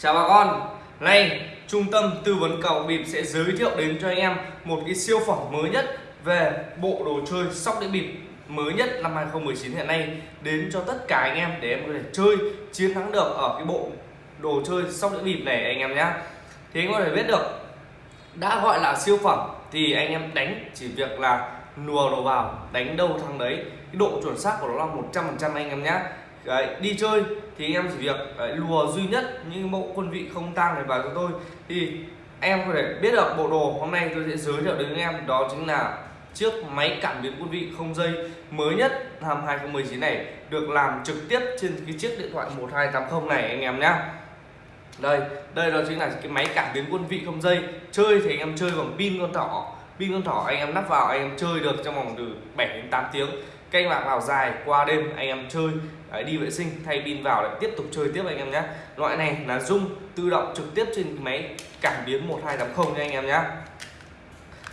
Chào bà con, nay trung tâm tư vấn cầu bịp sẽ giới thiệu đến cho anh em một cái siêu phẩm mới nhất về bộ đồ chơi sóc đĩa bịp mới nhất năm 2019 hiện nay đến cho tất cả anh em để em có thể chơi chiến thắng được ở cái bộ đồ chơi sóc đĩa bịp này anh em nhé thì anh có thể biết được đã gọi là siêu phẩm thì anh em đánh chỉ việc là nùa đồ vào đánh đâu thằng đấy. Cái độ chuẩn xác của nó là 100% anh em nhé đấy, đi chơi thì anh em chỉ việc đấy, lùa duy nhất những mẫu quân vị không tăng này vào cho tôi. Thì em có thể biết được bộ đồ hôm nay tôi sẽ giới thiệu đến anh em đó chính là chiếc máy cảm biến quân vị không dây mới nhất năm 2019 này được làm trực tiếp trên cái chiếc điện thoại 1280 này anh em nhé đây đây đó chính là cái máy cảm biến quân vị không dây. Chơi thì anh em chơi bằng pin con thỏ pin con thỏ anh em lắp vào anh em chơi được trong vòng từ 7 đến 8 tiếng canh bạc vào dài qua đêm anh em chơi đấy, đi vệ sinh thay pin vào lại tiếp tục chơi tiếp anh em nhé loại này là dung tự động trực tiếp trên máy cảm biến 1280 nha anh em nhé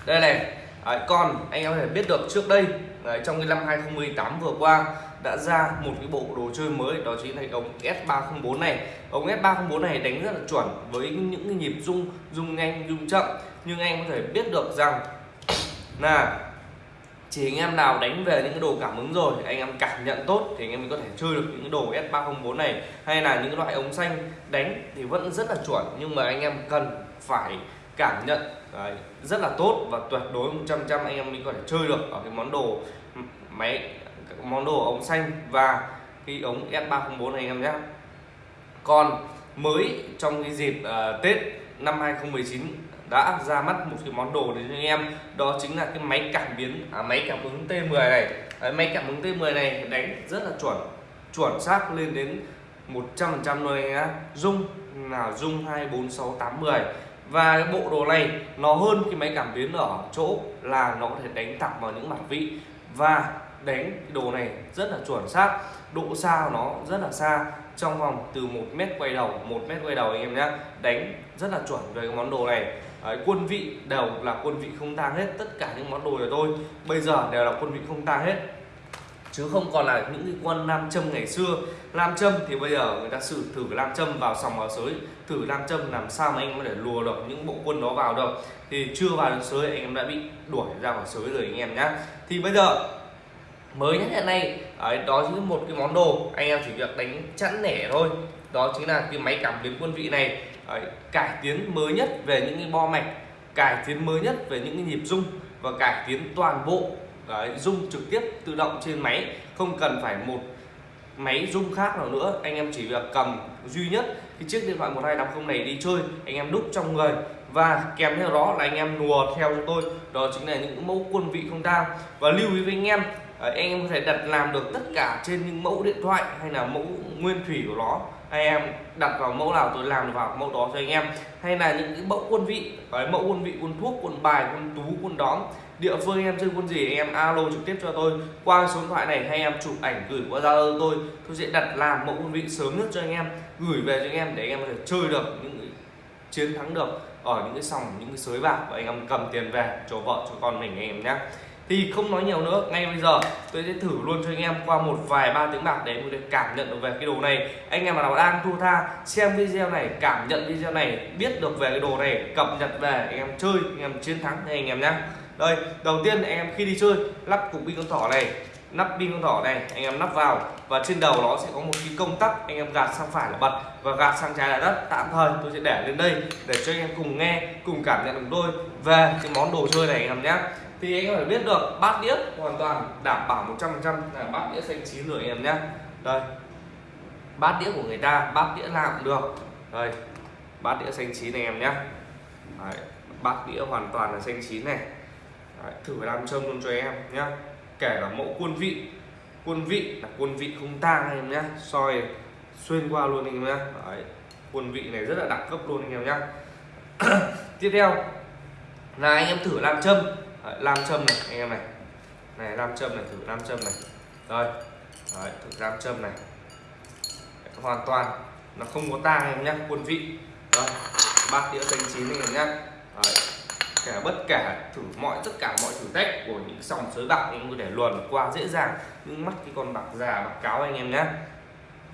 đây này đấy, còn anh em có thể biết được trước đây đấy, trong cái năm 2018 vừa qua đã ra một cái bộ đồ chơi mới đó chính là ống S304 này. Ống S304 này đánh rất là chuẩn với những cái nhịp rung rung nhanh rung chậm. Nhưng anh có thể biết được rằng là chỉ anh em nào đánh về những cái đồ cảm ứng rồi anh em cảm nhận tốt thì anh em mới có thể chơi được những cái đồ S304 này hay là những loại ống xanh đánh thì vẫn rất là chuẩn nhưng mà anh em cần phải cảm nhận đấy, rất là tốt và tuyệt đối 100 trăm anh em mới có thể chơi được ở cái món đồ máy món đồ ống xanh và cái ống S304 này anh em nhé. Còn mới trong cái dịp uh, Tết năm 2019 đã ra mắt một cái món đồ đến cho anh em. Đó chính là cái máy cảm biến à, máy cảm ứng T10 này. Đấy, máy cảm ứng T10 này đánh rất là chuẩn chuẩn xác lên đến 100% luôn anh nhá. Dung là dung 24680 và cái bộ đồ này nó hơn cái máy cảm biến ở chỗ là nó có thể đánh thẳng vào những mặt vị. Và đánh cái đồ này rất là chuẩn xác. Độ xa của nó rất là xa trong vòng từ một mét quay đầu một mét quay đầu anh em nhé đánh rất là chuẩn về cái món đồ này. Đấy, quân vị đều là quân vị không tang hết tất cả những món đồ của tôi bây giờ đều là quân vị không tang hết. Chứ không còn là những cái quân nam châm ngày xưa. Nam châm thì bây giờ người ta sử thử nam châm vào sòng vào sới. Thử nam châm làm sao mà anh có thể lùa được những bộ quân đó vào được. Thì chưa vào được sới anh em đã bị đuổi ra khỏi sới rồi anh em nhé thì bây giờ mới nhất hiện nay đấy, đó chính là một cái món đồ. Anh em chỉ việc đánh chẵn nẻ thôi. Đó chính là cái máy cảm biến quân vị này đấy, cải tiến mới nhất về những cái bo mạch cải tiến mới nhất về những cái nhịp rung và cải tiến toàn bộ đấy, rung trực tiếp tự động trên máy. Không cần phải một máy rung khác nào nữa. Anh em chỉ việc cầm duy nhất cái chiếc điện thoại 1280 này đi chơi anh em đúc trong người. Và kèm theo đó là anh em nùa theo cho tôi. Đó chính là những mẫu quân vị không tang. Và lưu ý với anh em anh em có thể đặt làm được tất cả trên những mẫu điện thoại hay là mẫu nguyên thủy của nó. Anh em đặt vào mẫu nào tôi làm vào mẫu đó cho anh em. Hay là những cái mẫu quân vị cái mẫu quân vị, quân thuốc, quân bài, quân tú, quân đóm. Địa phương anh em chơi quân gì anh em alo trực tiếp cho tôi. Qua số điện thoại này hay em chụp ảnh gửi qua zalo tôi. Tôi sẽ đặt làm mẫu quân vị sớm nhất cho anh em, gửi về cho anh em để anh em có thể chơi được những chiến thắng được ở những cái sòng, những cái sới bạc và anh em cầm tiền về cho vợ, cho con mình anh em nhé thì không nói nhiều nữa, ngay bây giờ tôi sẽ thử luôn cho anh em qua một vài ba tiếng bạc để em có thể cảm nhận được về cái đồ này. Anh em nào đang thua tha, xem video này, cảm nhận video này, biết được về cái đồ này, cập nhật về, anh em chơi, anh em chiến thắng này anh em nhé đây, đầu tiên anh em khi đi chơi, lắp cục pin con thỏ này, nắp pin con thỏ này, anh em nắp vào và trên đầu nó sẽ có một cái công tắc, anh em gạt sang phải là bật và gạt sang trái là đất. Tạm thời tôi sẽ để lên đây để cho anh em cùng nghe, cùng cảm nhận cùng tôi về cái món đồ chơi này anh em nhé thì anh em phải biết được bát đĩa hoàn toàn đảm bảo 100% là bát đĩa xanh chín rồi anh em nhé. Đây. Bát đĩa của người ta bát đĩa nào cũng được. Đây. Bát đĩa xanh chín này em nhé. Đấy, bát đĩa hoàn toàn là xanh chín này. Đấy, thử làm châm luôn cho em nhé. Kể cả mẫu quân vị. Quân vị là quân vị không tang em nhé. Soi xuyên qua luôn anh em nhé. Đấy, quân vị này rất là đẳng cấp luôn anh em nhé. Tiếp theo. Là anh em thử làm châm. Đấy, nam châm này anh em này. Này nam châm này thử nam châm này. Đây Đấy, thử nam châm này. Đấy, hoàn toàn nó không có tang em nhé quân vị. Đây bát đĩa xanh chín anh em nhé Đấy. cả bất kể thử mọi tất cả mọi thử thách của những sòng sới bạc anh có thể luồn qua dễ dàng. Nhưng mắt cái con bạc già bạc cáo anh em nhé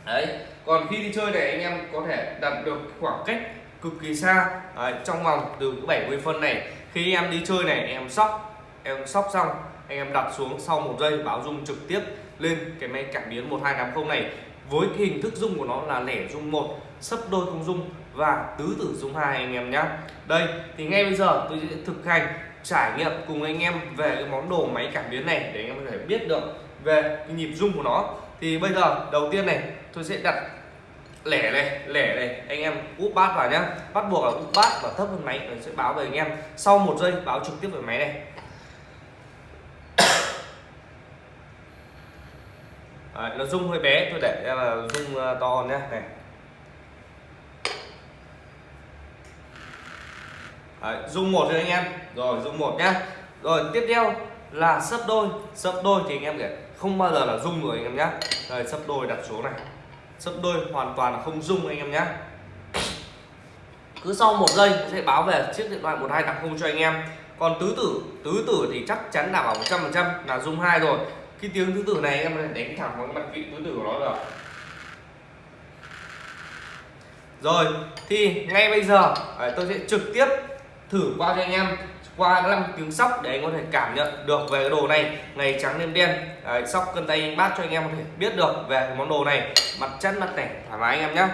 đấy còn khi đi chơi này anh em có thể đặt được khoảng cách cực kỳ xa. Đấy, trong vòng từ 70 phân này khi em đi chơi này, em sóc em sóc xong, anh em đặt xuống sau một giây báo dung trực tiếp lên cái máy cảm biến 1280 này. Với cái hình thức dung của nó là lẻ dung một, sấp đôi không dung và tứ tử dung hai anh em nhé đây, thì ngay bây giờ tôi sẽ thực hành trải nghiệm cùng anh em về cái món đồ máy cảm biến này để anh em có thể biết được về cái nhịp dung của nó. Thì bây giờ, đầu tiên này, tôi sẽ đặt lẻ này lẻ này. Anh em úp bát vào nhá. Bắt buộc là úp bát và thấp hơn máy rồi sẽ báo về anh em. Sau một giây báo trực tiếp về máy này. Đấy, nó rung hơi bé. Tôi để ra là rung ờ, to nhé này. Đấy, rung một rồi anh em. Rồi rung một nhá. Rồi tiếp theo là sấp đôi. Sấp đôi thì anh em để không bao giờ là rung rồi anh em nhé rồi sấp đôi đặt xuống này sấp đôi hoàn toàn không rung anh em nhé cứ sau một giây sẽ báo về chiếc điện thoại 1280 cho anh em. Còn tứ tử tứ tử thì chắc chắn đảm bảo 100% là rung hai rồi. Cái tiếng tứ tử này em có đánh thẳng vào cái mặt vị tứ tử của nó rồi. rồi, thì ngay bây giờ ờ, tôi sẽ trực tiếp thử qua cho anh em qua năm tiếng sóc để anh có thể cảm nhận được về cái đồ này. Ngày trắng đêm đen. Đấy, sóc cân tay anh bát cho anh em có thể biết được về cái món đồ này. Mặt chất mặt tẻ thoải mái anh em nhé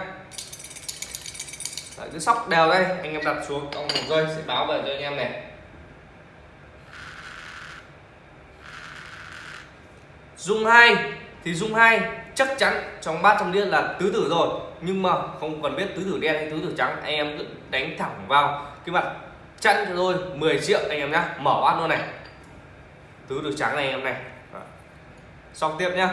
Đấy, cứ sóc đều đây. Anh em đặt xuống trong một giây sẽ báo về cho anh em này. Dung hai thì dung hai chắc chắn trong bát trong điên là tứ tử rồi. Nhưng mà không cần biết tứ tử đen hay tứ tử trắng anh em cứ đánh thẳng vào cái mặt chặn cho tôi 10 triệu anh em nhá. Mở bát luôn này. Tứ được trắng này anh em này. Xong tiếp nhá.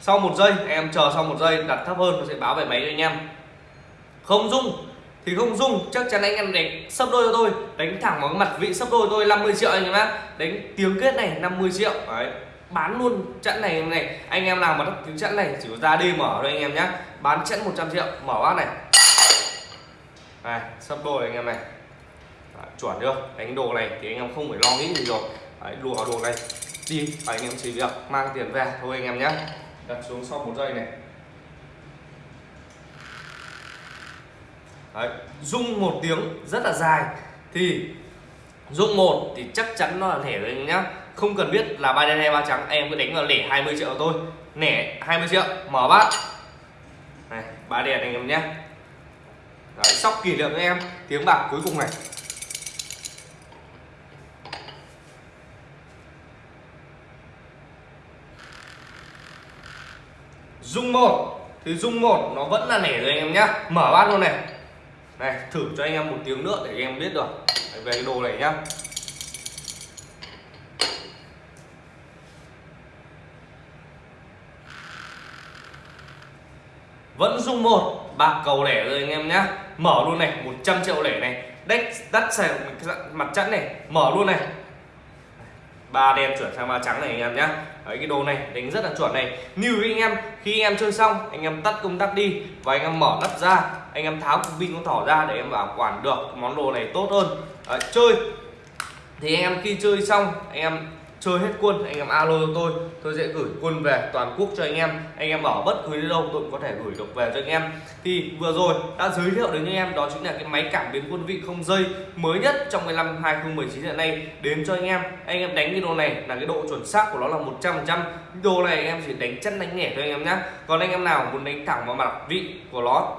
Sau một giây em chờ sau một giây, đặt thấp hơn nó sẽ báo về máy cho anh em. Không dung, thì không dung, chắc chắn anh em đánh sấp đôi cho tôi. Đánh thẳng vào cái mặt vị sấp đôi tôi 50 triệu anh em nhá. Đánh tiếng kết này 50 triệu. Đấy bán luôn chẵn này này anh em nào mà đắp tiếng chẵn này chỉ có ra đi mở thôi anh em nhé bán chẵn 100 triệu mở bát này. Này sắp đôi anh em này. Đấy, chuẩn chưa? Đánh đồ này thì anh em không phải lo nghĩ gì rồi. Đấy, đùa đồ này. Đi và anh em chỉ việc mang tiền về thôi anh em nhé đặt xuống sau một giây này. Đấy, rung một tiếng rất là dài. Thì rung một thì chắc chắn nó là thẻ rồi anh nhá không cần biết là ba đen hay ba trắng em cứ đánh vào lẻ 20 triệu thôi. Nẻ 20 triệu mở bát. Này ba đen anh em nhé. Đấy, sóc kỷ niệm với em. Tiếng bạc cuối cùng này. Dung một. Thì dung một nó vẫn là nẻ rồi anh em nhá mở bát luôn này. Này thử cho anh em một tiếng nữa để anh em biết được. Về cái đồ này nhá. Vẫn dung một bạc cầu lẻ rồi anh em nhá. Mở luôn này 100 triệu lẻ này. Đách đắt xài mặt chẵn này. Mở luôn này. Ba đen chuyển sang ba trắng này anh em nhá. Đấy cái đồ này đánh rất là chuẩn này. Như anh em khi anh em chơi xong anh em tắt công tắc đi và anh em mở nắp ra anh em tháo cục pin con thỏ ra để em bảo quản được món đồ này tốt hơn. Đấy, chơi. Thì anh em khi chơi xong anh em chơi hết quân, anh em alo cho tôi. Tôi sẽ gửi quân về, toàn quốc cho anh em. Anh em ở bất cứ đâu tôi cũng có thể gửi được về cho anh em. Thì vừa rồi đã giới thiệu đến anh em, đó chính là cái máy cảm biến quân vị không dây mới nhất trong cái năm 2019 hiện nay, đến cho anh em. Anh em đánh cái đồ này là cái độ chuẩn xác của nó là 100 trăm đồ này anh em chỉ đánh chân đánh nhẹ thôi anh em nhé còn anh em nào muốn đánh thẳng vào mặt vị của nó,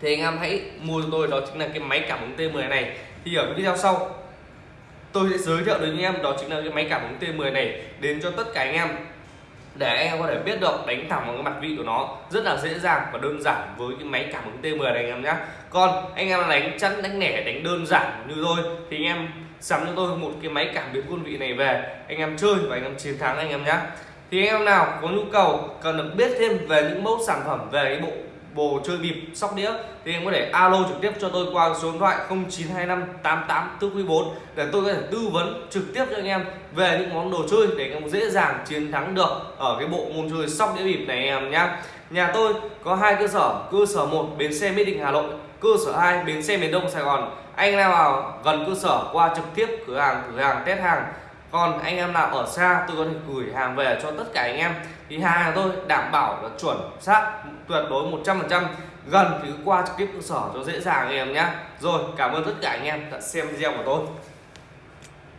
thì anh em hãy mua cho tôi, đó chính là cái máy cảm ứng T10 này. Thì ở video sau tôi sẽ giới thiệu đến anh em, đó chính là cái máy cảm ứng T10 này, đến cho tất cả anh em. Để anh em có thể biết được, đánh thẳng vào cái mặt vị của nó, rất là dễ dàng và đơn giản với cái máy cảm ứng T10 này anh em nhé còn anh em đánh chắn, đánh nẻ đánh đơn giản như tôi, thì anh em sắm cho tôi một cái máy cảm biến quân vị này về. Anh em chơi và anh em chiến thắng anh em nhé thì anh em nào có nhu cầu cần được biết thêm về những mẫu sản phẩm về cái bộ bồ chơi bịp, sóc đĩa. Thì em có thể alo trực tiếp cho tôi qua số điện thoại 0925 88 để tôi có thể tư vấn trực tiếp cho anh em về những món đồ chơi để anh em dễ dàng chiến thắng được ở cái bộ môn chơi sóc đĩa bịp này em nhá. Nhà tôi có hai cơ sở cơ sở một bến xe mỹ đình hà nội, cơ sở 2 bến xe miền đông sài gòn. Anh nào vào gần cơ sở qua trực tiếp cửa hàng cửa hàng test hàng còn anh em nào ở xa, tôi có thể gửi hàng về cho tất cả anh em. Thì hàng tôi đảm bảo là chuẩn xác, tuyệt đối 100% gần thì cứ qua trực tiếp cơ sở cho dễ dàng anh em nhé rồi, cảm ơn tất cả anh em đã xem video của tôi.